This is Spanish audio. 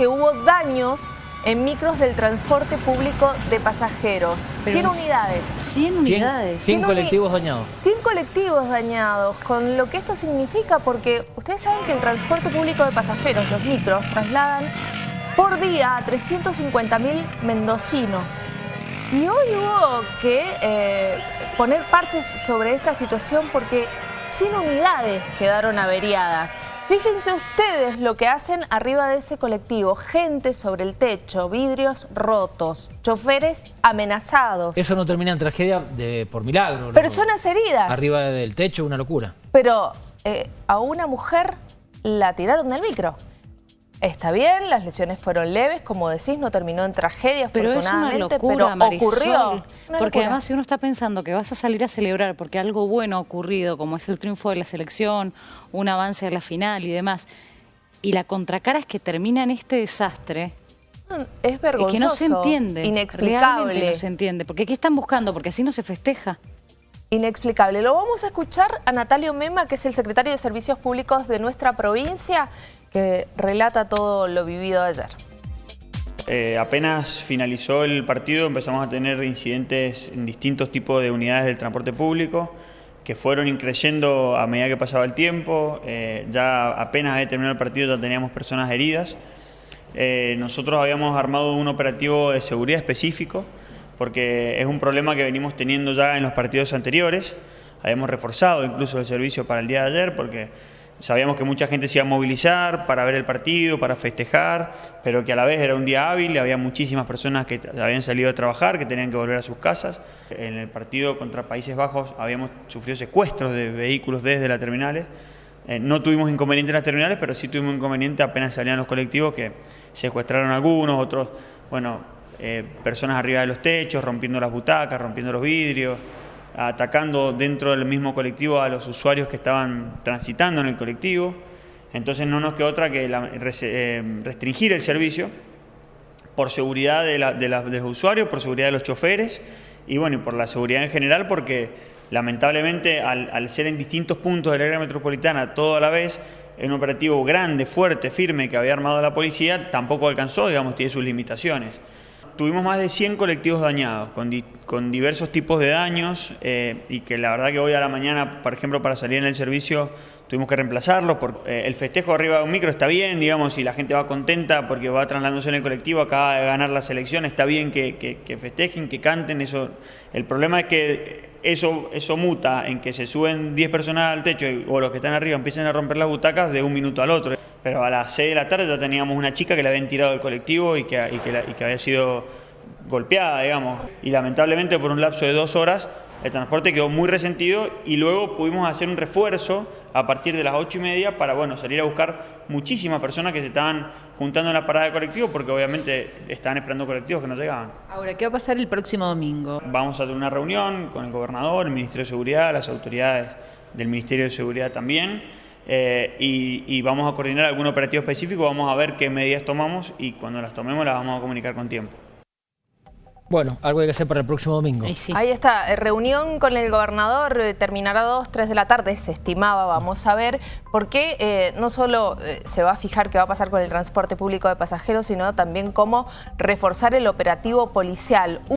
que hubo daños en micros del transporte público de pasajeros. 100 unidades. 100 unidades. 100 100 colectivos dañados. 100 colectivos dañados, con lo que esto significa, porque ustedes saben que el transporte público de pasajeros, los micros, trasladan por día a 350.000 mendocinos. Y hoy hubo que eh, poner parches sobre esta situación porque 100 unidades quedaron averiadas. Fíjense ustedes lo que hacen arriba de ese colectivo. Gente sobre el techo, vidrios rotos, choferes amenazados, Eso no termina en tragedia de, por milagro. personas heridas. Arriba del techo, una locura. Pero eh, a una mujer la tiraron del micro. Está bien, las lesiones fueron leves, como decís, no terminó en tragedia, Pero es una locura, pero Marisol, ocurrió. Una Porque locura. además si uno está pensando que vas a salir a celebrar porque algo bueno ha ocurrido, como es el triunfo de la selección, un avance a la final y demás, y la contracara es que termina en este desastre, es es vergonzoso, que no se entiende. inexplicable. Realmente no se entiende. Porque ¿qué están buscando? Porque así no se festeja. Inexplicable. Lo vamos a escuchar a Natalio Mema, que es el secretario de Servicios Públicos de nuestra provincia, que relata todo lo vivido ayer. Eh, apenas finalizó el partido empezamos a tener incidentes en distintos tipos de unidades del transporte público que fueron increyendo a medida que pasaba el tiempo. Eh, ya apenas había terminado el partido ya teníamos personas heridas. Eh, nosotros habíamos armado un operativo de seguridad específico porque es un problema que venimos teniendo ya en los partidos anteriores. Habíamos reforzado incluso el servicio para el día de ayer porque sabíamos que mucha gente se iba a movilizar para ver el partido, para festejar, pero que a la vez era un día hábil, había muchísimas personas que habían salido a trabajar, que tenían que volver a sus casas. En el partido contra Países Bajos habíamos sufrido secuestros de vehículos desde las terminales. Eh, no tuvimos inconveniente en las terminales, pero sí tuvimos inconveniente apenas salían los colectivos que secuestraron algunos, otros, bueno, eh, personas arriba de los techos, rompiendo las butacas, rompiendo los vidrios, atacando dentro del mismo colectivo a los usuarios que estaban transitando en el colectivo. Entonces no nos quedó otra que la- eh, restringir el servicio por seguridad de, la- de la- de los usuarios, por seguridad de los choferes y bueno, y por la seguridad en general porque lamentablemente al, al ser en distintos puntos del área metropolitana todo a la vez, en un operativo grande, fuerte, firme que había armado la policía, tampoco alcanzó, digamos, tiene sus limitaciones. Tuvimos más de 100 colectivos dañados, con, di- con diversos tipos de daños, eh, y que la verdad que hoy a la mañana, por ejemplo, para salir en el servicio, tuvimos que reemplazarlos. Por, eh, el festejo arriba de un micro está bien, digamos, y la gente va contenta porque va trasladándose en el colectivo, acaba de ganar la selección, está bien que, que- que festejen, que canten. eso El problema es que eso, eso muta en que se suben 10 personas al techo y- o los que están arriba empiezan a romper las butacas de un minuto al otro. Pero a las 6 de la tarde ya teníamos una chica que la habían tirado del colectivo y que, y que, la- y que había sido golpeada, digamos. Y lamentablemente por un lapso de dos horas el transporte quedó muy resentido y luego pudimos hacer un refuerzo a partir de las ocho y media para bueno, salir a buscar muchísimas personas que se estaban juntando en la parada de colectivo porque obviamente estaban esperando colectivos que no llegaban. Ahora, ¿qué va a pasar el próximo domingo? Vamos a tener una reunión con el gobernador, el Ministerio de Seguridad, las autoridades del Ministerio de Seguridad también, eh, y, y vamos a coordinar algún operativo específico, vamos a ver qué medidas tomamos y cuando las tomemos las vamos a comunicar con tiempo. Bueno, algo hay que hacer para el próximo domingo. Ahí sí. Ahí está, eh, reunión con el gobernador, eh, terminará a 2, 3 de la tarde, se estimaba, vamos a ver, porque eh, no solo eh, se va a fijar qué va a pasar con el transporte público de pasajeros, sino también cómo reforzar el operativo policial.